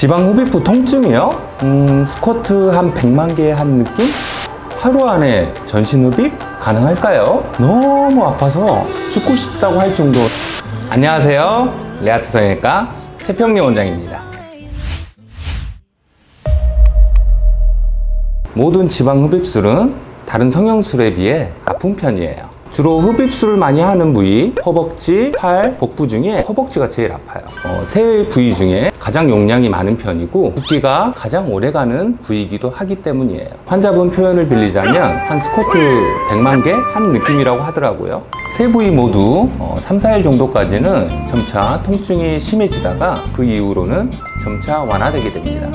지방 흡입부 통증이요? 음, 스쿼트 한 100만 개 한 느낌? 하루 안에 전신 흡입 가능할까요? 너무 아파서 죽고 싶다고 할 정도. 안녕하세요. 레아트 성형외과 최평리 원장입니다. 모든 지방 흡입술은 다른 성형술에 비해 아픈 편이에요. 주로 흡입술을 많이 하는 부위, 허벅지, 팔, 복부 중에 허벅지가 제일 아파요. 어, 세 부위 중에 가장 용량이 많은 편이고 붓기가 가장 오래가는 부위이기도 하기 때문이에요. 환자분 표현을 빌리자면 한 스쿼트 100만 개 한 느낌이라고 하더라고요. 세 부위 모두 어, 3, 4일 정도까지는 점차 통증이 심해지다가 그 이후로는 점차 완화되게 됩니다.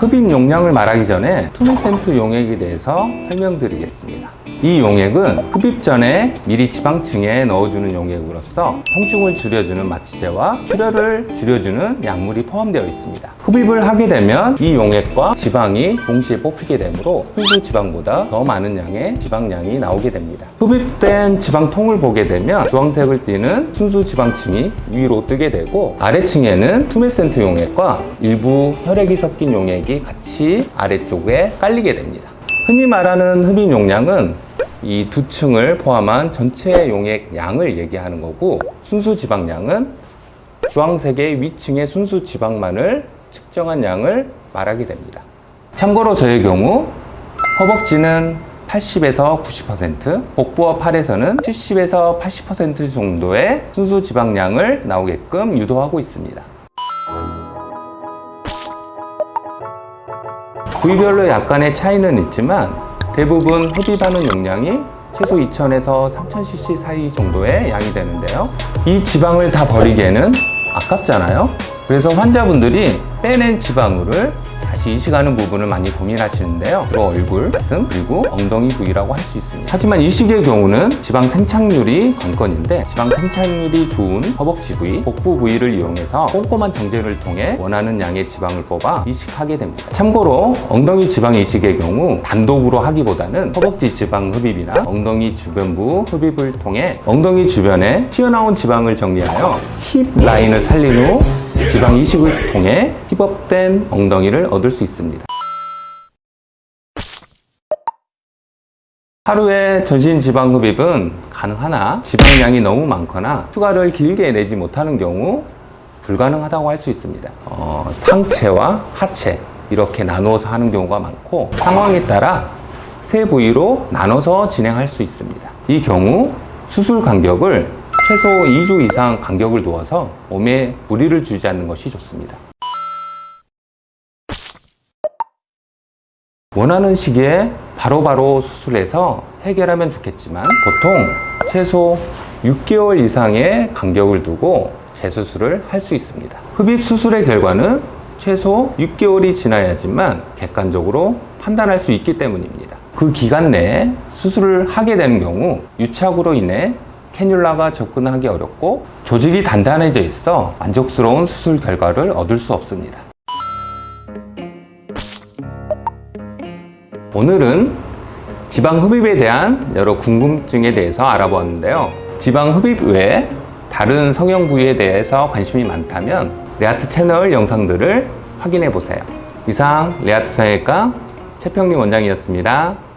흡입 용량을 말하기 전에 tumescent 용액에 대해서 설명드리겠습니다. 이 용액은 흡입 전에 미리 지방층에 넣어주는 용액으로서 통증을 줄여주는 마취제와 출혈을 줄여주는 약물이 포함되어 있습니다. 흡입을 하게 되면 이 용액과 지방이 동시에 뽑히게 되므로 순수 지방보다 더 많은 양의 지방량이 나오게 됩니다. 흡입된 지방통을 보게 되면 주황색을 띠는 순수 지방층이 위로 뜨게 되고 아래층에는 투메센트 용액과 일부 혈액이 섞인 용액이 같이 아래쪽에 깔리게 됩니다. 흔히 말하는 흡입 용량은 이 두 층을 포함한 전체 용액 양을 얘기하는 거고 순수 지방량은 주황색의 위층의 순수 지방만을 측정한 양을 말하게 됩니다. 참고로 저의 경우 허벅지는 80에서 90%, 복부와 팔에서는 70에서 80% 정도의 순수 지방량을 나오게끔 유도하고 있습니다. 부위별로 약간의 차이는 있지만 대부분 흡입하는 용량이 최소 2000에서 3000cc 사이 정도의 양이 되는데요. 이 지방을 다 버리기에는 아깝잖아요. 그래서 환자분들이 빼낸 지방울을 다시 이식하는 부분을 많이 고민하시는데요. 주로 얼굴, 가슴, 그리고 엉덩이 부위라고 할 수 있습니다. 하지만 이식의 경우는 지방 생착률이 관건인데 지방 생착률이 좋은 허벅지 부위, 복부 부위를 이용해서 꼼꼼한 정제를 통해 원하는 양의 지방을 뽑아 이식하게 됩니다. 참고로 엉덩이 지방 이식의 경우 단독으로 하기보다는 허벅지 지방 흡입이나 엉덩이 주변부 흡입을 통해 엉덩이 주변에 튀어나온 지방을 정리하여 힙 라인을 살린 후 지방 이식을 통해 힙업된 엉덩이를 얻을 수 있습니다. 하루에 전신 지방 흡입은 가능하나 지방량이 너무 많거나 휴가를 길게 내지 못하는 경우 불가능하다고 할 수 있습니다. 어, 상체와 하체 이렇게 나누어서 하는 경우가 많고 상황에 따라 세 부위로 나눠서 진행할 수 있습니다. 이 경우 수술 간격을 최소 2주 이상 간격을 두어서 몸에 무리를 주지 않는 것이 좋습니다. 원하는 시기에 바로바로 수술해서 해결하면 좋겠지만 보통 최소 6개월 이상의 간격을 두고 재수술을 할 수 있습니다. 흡입 수술의 결과는 최소 6개월이 지나야지만 객관적으로 판단할 수 있기 때문입니다. 그 기간 내에 수술을 하게 되는 경우 유착으로 인해 캐뉼라가 접근하기 어렵고 조직이 단단해져 있어 만족스러운 수술 결과를 얻을 수 없습니다. 오늘은 지방 흡입에 대한 여러 궁금증에 대해서 알아보았는데요. 지방 흡입 외에 다른 성형 부위에 대해서 관심이 많다면 레아트 채널 영상들을 확인해 보세요. 이상 레아트 성형외과 최평리 원장이었습니다.